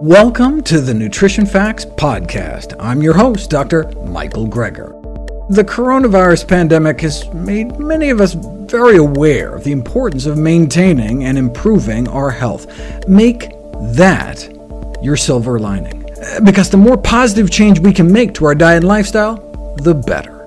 Welcome to the Nutrition Facts Podcast. I'm your host, Dr. Michael Greger. The coronavirus pandemic has made many of us very aware of the importance of maintaining and improving our health. Make that your silver lining, because the more positive change we can make to our diet and lifestyle, the better.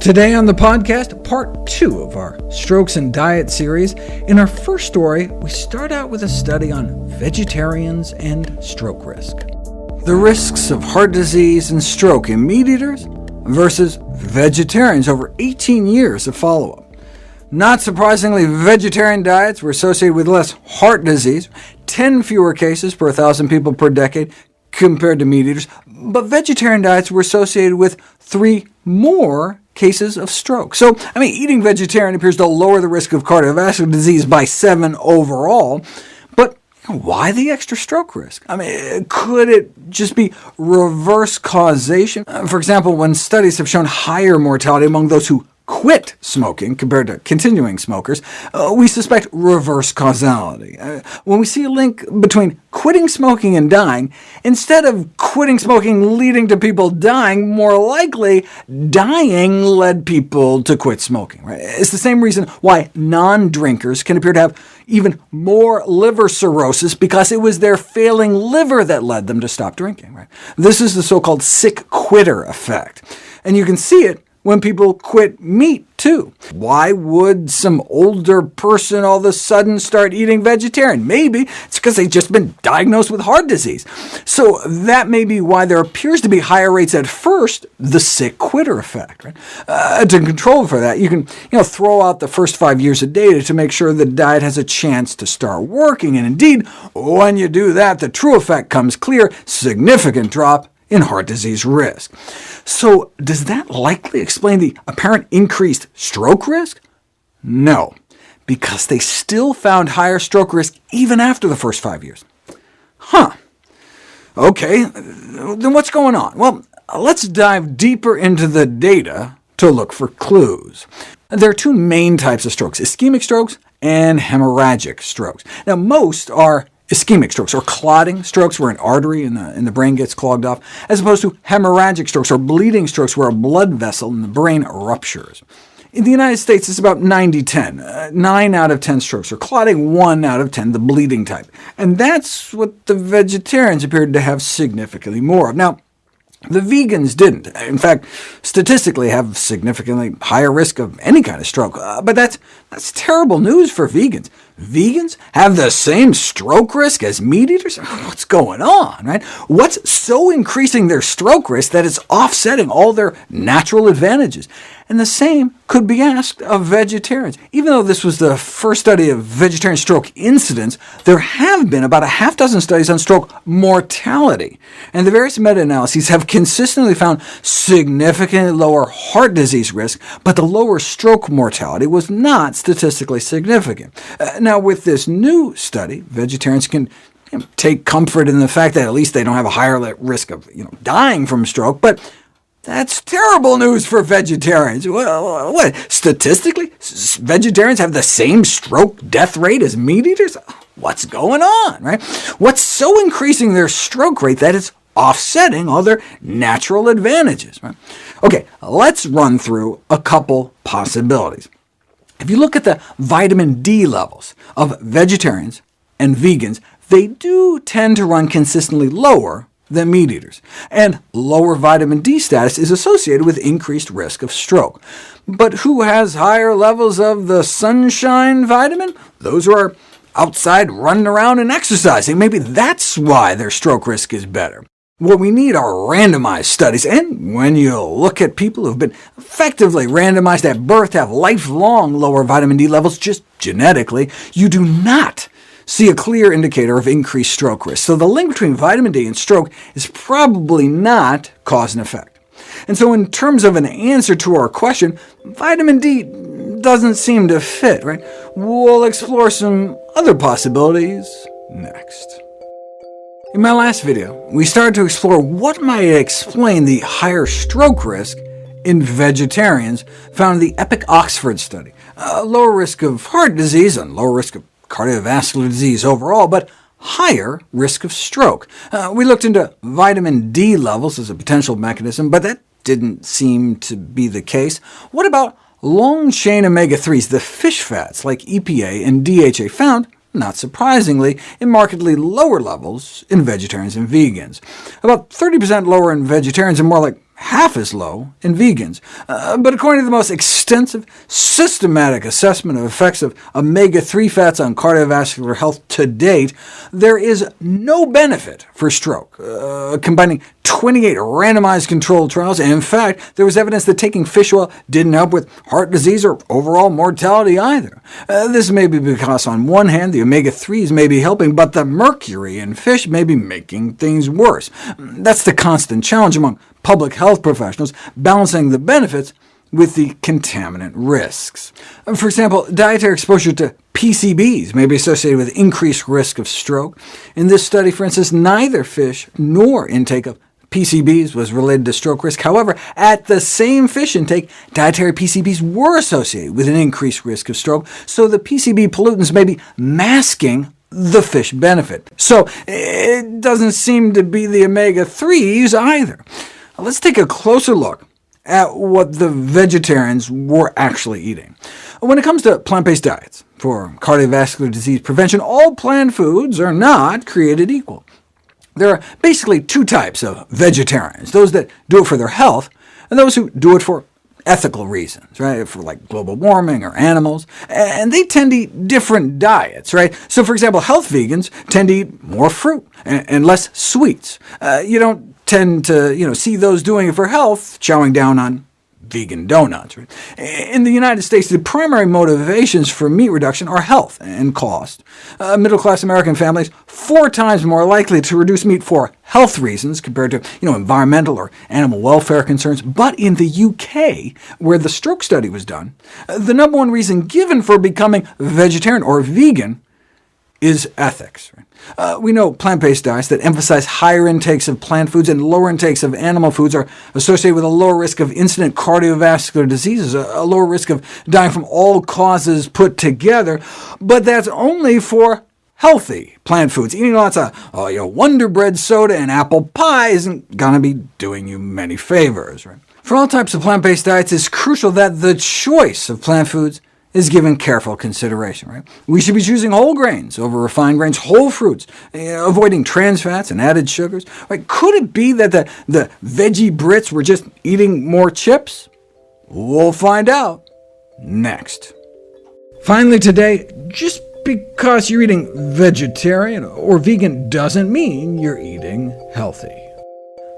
Today on the podcast, part two of our Strokes and Diet series. In our first story, we start out with a study on vegetarians and stroke risk. The risks of heart disease and stroke in meat eaters versus vegetarians over 18 years of follow-up. Not surprisingly, vegetarian diets were associated with less heart disease, 10 fewer cases per 1,000 people per decade compared to meat eaters, but vegetarian diets were associated with three more cases of stroke. So, I mean, eating vegetarian appears to lower the risk of cardiovascular disease by 7 overall, but why the extra stroke risk? I mean, could it just be reverse causation? Uh, for example, when studies have shown higher mortality among those who quit smoking compared to continuing smokers, uh, we suspect reverse causality. Uh, when we see a link between quitting smoking and dying, instead of quitting smoking leading to people dying, more likely dying led people to quit smoking. Right? It's the same reason why non-drinkers can appear to have even more liver cirrhosis, because it was their failing liver that led them to stop drinking. Right? This is the so-called sick quitter effect, and you can see it when people quit meat, too. Why would some older person all of a sudden start eating vegetarian? Maybe it's because they've just been diagnosed with heart disease. So that may be why there appears to be higher rates at first, the sick quitter effect. Right? Uh, to control for that, you can you know, throw out the first five years of data to make sure the diet has a chance to start working. And indeed, when you do that, the true effect comes clear, significant drop in heart disease risk. So does that likely explain the apparent increased stroke risk? No, because they still found higher stroke risk even after the first five years. Huh. OK, then what's going on? Well, let's dive deeper into the data to look for clues. There are two main types of strokes, ischemic strokes and hemorrhagic strokes. Now, most are ischemic strokes, or clotting strokes, where an artery in the, in the brain gets clogged off, as opposed to hemorrhagic strokes, or bleeding strokes, where a blood vessel in the brain ruptures. In the United States, it's about 90-10. Uh, 9 out of 10 strokes are clotting, 1 out of 10 the bleeding type. And that's what the vegetarians appeared to have significantly more of. Now, the vegans didn't. In fact, statistically have significantly higher risk of any kind of stroke. Uh, but that's, that's terrible news for vegans. Vegans have the same stroke risk as meat eaters? What's going on? Right? What's so increasing their stroke risk that it's offsetting all their natural advantages? And the same could be asked of vegetarians. Even though this was the first study of vegetarian stroke incidence, there have been about a half dozen studies on stroke mortality, and the various meta-analyses have consistently found significantly lower heart disease risk, but the lower stroke mortality was not statistically significant. Uh, now, with this new study, vegetarians can you know, take comfort in the fact that at least they don't have a higher risk of you know, dying from stroke, but that's terrible news for vegetarians. What, what, statistically, vegetarians have the same stroke death rate as meat eaters? What's going on, right? What's so increasing their stroke rate that it's offsetting all their natural advantages? Right? OK, let's run through a couple possibilities. If you look at the vitamin D levels of vegetarians and vegans, they do tend to run consistently lower than meat eaters, and lower vitamin D status is associated with increased risk of stroke. But who has higher levels of the sunshine vitamin? Those who are outside running around and exercising. Maybe that's why their stroke risk is better. What we need are randomized studies, and when you look at people who've been effectively randomized at birth have lifelong lower vitamin D levels just genetically, you do not see a clear indicator of increased stroke risk. So the link between vitamin D and stroke is probably not cause and effect. And so in terms of an answer to our question, vitamin D doesn't seem to fit, right? We'll explore some other possibilities next. In my last video, we started to explore what might explain the higher stroke risk in vegetarians found in the EPIC Oxford study, a lower risk of heart disease and lower risk of cardiovascular disease overall, but higher risk of stroke. Uh, we looked into vitamin D levels as a potential mechanism, but that didn't seem to be the case. What about long-chain omega-3s, the fish fats like EPA and DHA found not surprisingly, in markedly lower levels in vegetarians and vegans. About 30% lower in vegetarians and more like half as low in vegans. Uh, but according to the most extensive, systematic assessment of effects of omega-3 fats on cardiovascular health to date, there is no benefit for stroke, uh, combining 28 randomized controlled trials, and in fact, there was evidence that taking fish oil didn't help with heart disease or overall mortality either. Uh, this may be because, on one hand, the omega-3s may be helping, but the mercury in fish may be making things worse. That's the constant challenge among public health professionals, balancing the benefits with the contaminant risks. For example, dietary exposure to PCBs may be associated with increased risk of stroke. In this study, for instance, neither fish nor intake of PCBs was related to stroke risk. However, at the same fish intake, dietary PCBs were associated with an increased risk of stroke, so the PCB pollutants may be masking the fish benefit. So it doesn't seem to be the omega-3s either. Let's take a closer look at what the vegetarians were actually eating. When it comes to plant-based diets for cardiovascular disease prevention, all plant foods are not created equal. There are basically two types of vegetarians, those that do it for their health, and those who do it for ethical reasons, right, for like global warming or animals, and they tend to eat different diets. right? So for example, health vegans tend to eat more fruit and, less sweets. Uh, you don't tend to you know, see those doing it for health chowing down on vegan donuts. Right? In the United States, the primary motivations for meat reduction are health and cost. Uh, Middle-class American families four times more likely to reduce meat for health reasons compared to you know, environmental or animal welfare concerns. But in the UK, where the stroke study was done, uh, the number one reason given for becoming vegetarian or vegan is ethics. Uh, we know plant-based diets that emphasize higher intakes of plant foods and lower intakes of animal foods are associated with a lower risk of incident cardiovascular diseases, a, lower risk of dying from all causes put together, but that's only for healthy plant foods. Eating lots of uh, you know, Wonder Bread soda and apple pie isn't going to be doing you many favors. Right? For all types of plant-based diets, it's crucial that the choice of plant foods is given careful consideration. Right? We should be choosing whole grains over refined grains, whole fruits, uh, avoiding trans fats and added sugars. Right? Could it be that the, the veggie Brits were just eating more chips? We'll find out next. Finally today, just because you're eating vegetarian or vegan doesn't mean you're eating healthy.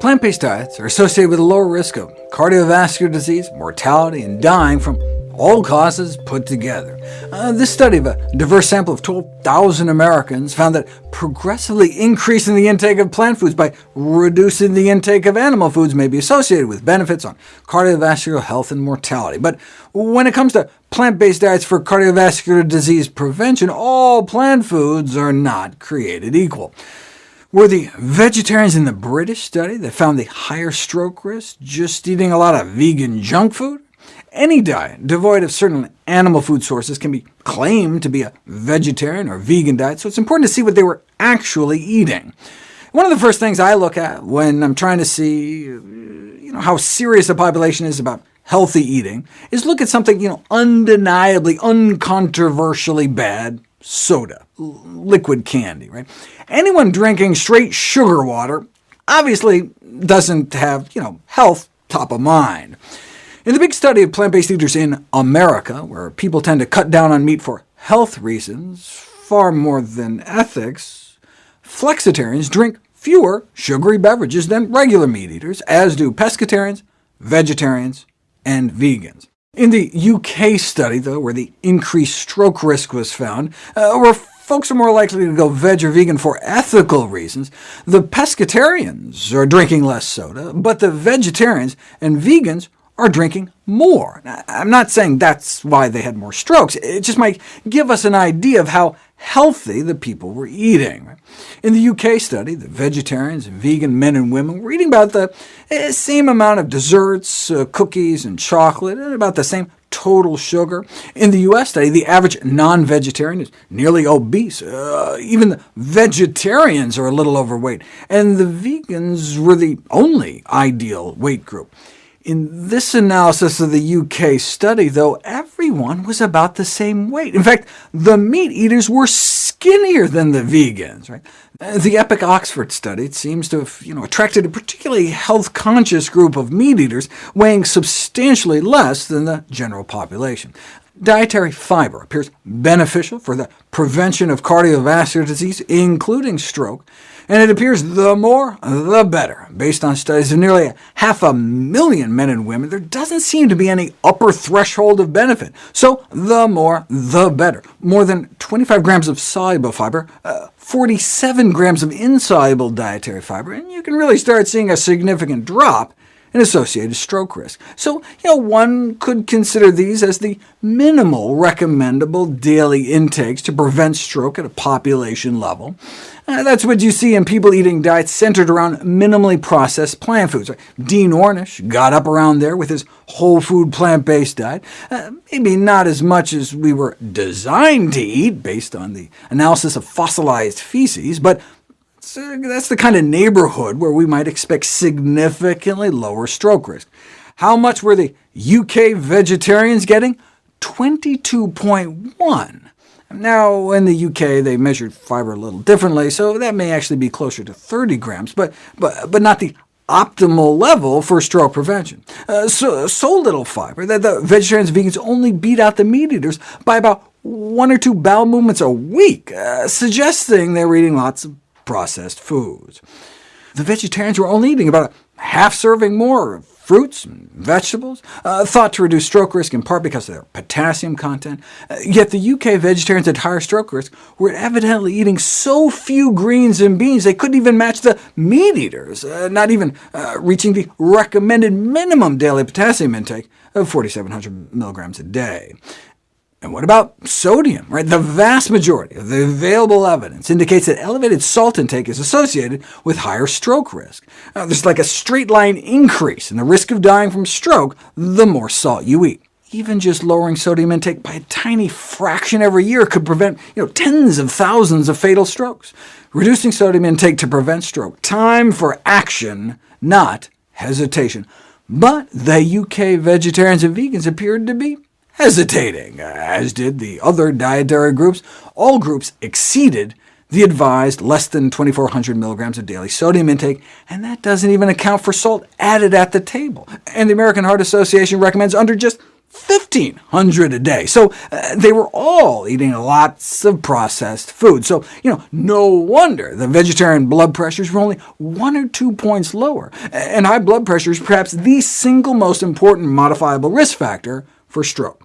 Plant-based diets are associated with a lower risk of cardiovascular disease, mortality, and dying from all causes put together. Uh, this study of a diverse sample of 12,000 Americans found that progressively increasing the intake of plant foods by reducing the intake of animal foods may be associated with benefits on cardiovascular health and mortality. But when it comes to plant-based diets for cardiovascular disease prevention, all plant foods are not created equal. Were the vegetarians in the British study that found the higher stroke risk just eating a lot of vegan junk food? Any diet devoid of certain animal food sources can be claimed to be a vegetarian or vegan diet, so it's important to see what they were actually eating. One of the first things I look at when I'm trying to see you know, how serious a population is about healthy eating is look at something you know, undeniably, uncontroversially bad, soda, liquid candy. Right? Anyone drinking straight sugar water obviously doesn't have you know, health top of mind. In the big study of plant-based eaters in America, where people tend to cut down on meat for health reasons far more than ethics, flexitarians drink fewer sugary beverages than regular meat eaters, as do pescatarians, vegetarians, and vegans. In the UK study, though, where the increased stroke risk was found, uh, where folks are more likely to go veg or vegan for ethical reasons, the pescatarians are drinking less soda, but the vegetarians and vegans are drinking more. I'm not saying that's why they had more strokes. It just might give us an idea of how healthy the people were eating. In the UK study, the vegetarians and vegan men and women were eating about the eh, same amount of desserts, uh, cookies, and chocolate, and about the same total sugar. In the U.S. study, the average non-vegetarian is nearly obese. Uh, even the vegetarians are a little overweight, and the vegans were the only ideal weight group. In this analysis of the UK study, though, everyone was about the same weight. In fact, the meat eaters were skinnier than the vegans. Right? The Epic Oxford study seems to have you know, attracted a particularly health-conscious group of meat eaters, weighing substantially less than the general population. Dietary fiber appears beneficial for the prevention of cardiovascular disease, including stroke, and it appears the more, the better. Based on studies of nearly half a million men and women, there doesn't seem to be any upper threshold of benefit. So the more, the better. More than 25 grams of soluble fiber, uh, 47 grams of insoluble dietary fiber, and you can really start seeing a significant drop and associated stroke risk. So you know, one could consider these as the minimal recommendable daily intakes to prevent stroke at a population level. Uh, that's what you see in people eating diets centered around minimally processed plant foods. Dean Ornish got up around there with his whole food plant-based diet. Uh, maybe not as much as we were designed to eat, based on the analysis of fossilized feces, but so that's the kind of neighborhood where we might expect significantly lower stroke risk. How much were the UK vegetarians getting? 22.1. Now, in the UK, they measured fiber a little differently, so that may actually be closer to 30 grams, but, but, but not the optimal level for stroke prevention. Uh, so, so little fiber that the vegetarians and vegans only beat out the meat eaters by about one or two bowel movements a week, uh, suggesting they were eating lots of processed foods. The vegetarians were only eating about a half serving more of fruits and vegetables, uh, thought to reduce stroke risk in part because of their potassium content. Uh, yet the UK vegetarians at higher stroke risk were evidently eating so few greens and beans they couldn't even match the meat eaters, uh, not even uh, reaching the recommended minimum daily potassium intake of 4,700 milligrams a day. And what about sodium? Right? The vast majority of the available evidence indicates that elevated salt intake is associated with higher stroke risk. Now, there's like a straight-line increase in the risk of dying from stroke the more salt you eat. Even just lowering sodium intake by a tiny fraction every year could prevent you know, tens of thousands of fatal strokes. Reducing sodium intake to prevent stroke. Time for action, not hesitation. But the UK vegetarians and vegans appeared to be hesitating, as did the other dietary groups. All groups exceeded the advised less than 2,400 milligrams of daily sodium intake, and that doesn't even account for salt added at the table. And the American Heart Association recommends under just 1,500 a day. So uh, they were all eating lots of processed food. So you know, no wonder the vegetarian blood pressures were only one or two points lower. And high blood pressure is perhaps the single most important modifiable risk factor for stroke.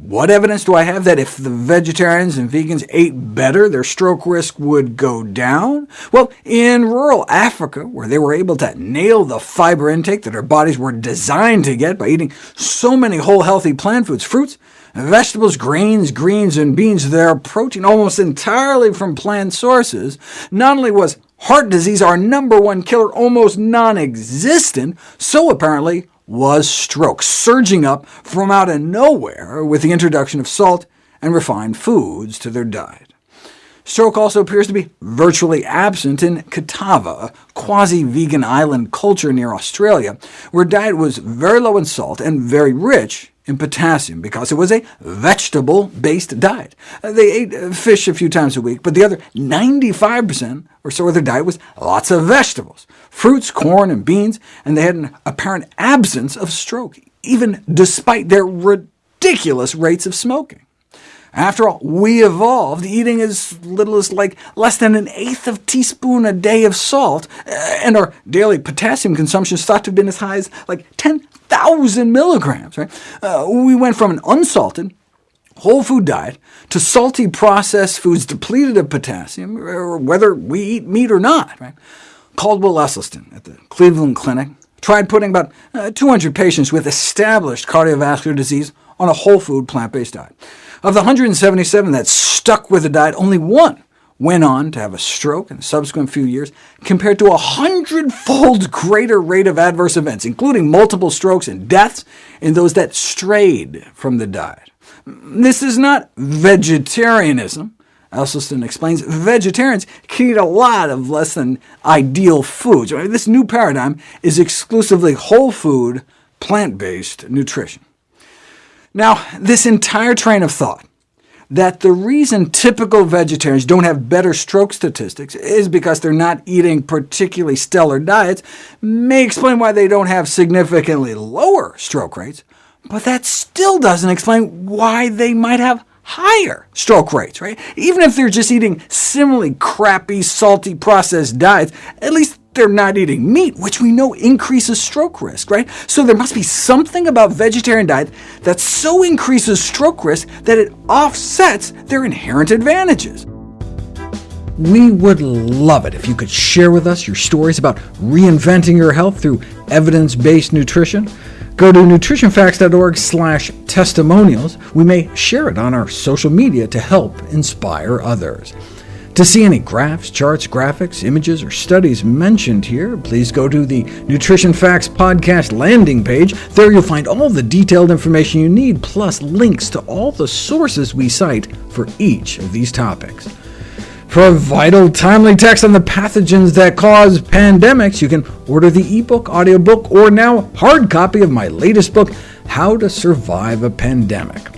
What evidence do I have that if the vegetarians and vegans ate better, their stroke risk would go down? Well, in rural Africa, where they were able to nail the fiber intake that our bodies were designed to get by eating so many whole healthy plant foods, fruits, vegetables, grains, greens, and beans, their protein almost entirely from plant sources, not only was heart disease, our number one killer, almost non-existent, so apparently was stroke, surging up from out of nowhere with the introduction of salt and refined foods to their diet. Stroke also appears to be virtually absent in Kitava, a quasi-vegan island culture near Australia, where diet was very low in salt and very rich in potassium, because it was a vegetable-based diet. Uh, they ate uh, fish a few times a week, but the other 95% or so of their diet was lots of vegetables, fruits, corn, and beans, and they had an apparent absence of stroke, even despite their ridiculous rates of smoking. After all, we evolved eating as little as like less than an eighth of teaspoon a day of salt, uh, and our daily potassium consumption is thought to have been as high as like 10,000 milligrams. Right? Uh, we went from an unsalted, whole food diet to salty processed foods depleted of potassium, whether we eat meat or not. Right? Caldwell Esselstyn at the Cleveland Clinic tried putting about uh, 200 patients with established cardiovascular disease on a whole food plant-based diet. Of the 177 that stuck with the diet, only one went on to have a stroke in the subsequent few years, compared to a hundredfold greater rate of adverse events, including multiple strokes and deaths in those that strayed from the diet. This is not vegetarianism. Esselstyn explains vegetarians can eat a lot of less than ideal foods. This new paradigm is exclusively whole food, plant-based nutrition. Now, this entire train of thought that the reason typical vegetarians don't have better stroke statistics is because they're not eating particularly stellar diets may explain why they don't have significantly lower stroke rates, but that still doesn't explain why they might have higher stroke rates. Right? Even if they're just eating similarly crappy, salty, processed diets, at least they're not eating meat, which we know increases stroke risk, right? So there must be something about vegetarian diet that so increases stroke risk that it offsets their inherent advantages. We would love it if you could share with us your stories about reinventing your health through evidence-based nutrition. Go to nutritionfacts.org testimonials. We may share it on our social media to help inspire others. To see any graphs, charts, graphics, images, or studies mentioned here, please go to the Nutrition Facts podcast landing page. There you'll find all the detailed information you need, plus links to all the sources we cite for each of these topics. For a vital, timely text on the pathogens that cause pandemics, you can order the ebook, audiobook, or now hard copy of my latest book, How to Survive a Pandemic.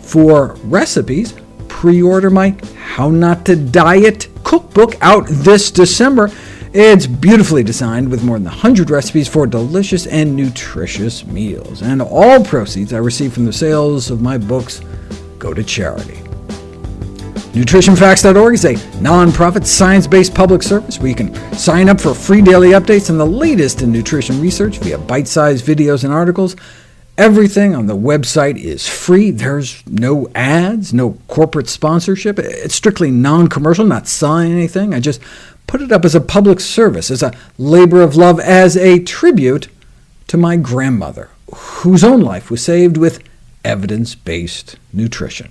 For recipes, pre-order my How Not to Diet cookbook out this December. It's beautifully designed with more than 100 recipes for delicious and nutritious meals, and all proceeds I receive from the sales of my books go to charity. NutritionFacts.org is a nonprofit, science-based public service where you can sign up for free daily updates on the latest in nutrition research via bite-sized videos and articles, Everything on the website is free. There's no ads, no corporate sponsorship. It's strictly non-commercial, not selling anything. I just put it up as a public service, as a labor of love, as a tribute to my grandmother, whose own life was saved with evidence-based nutrition.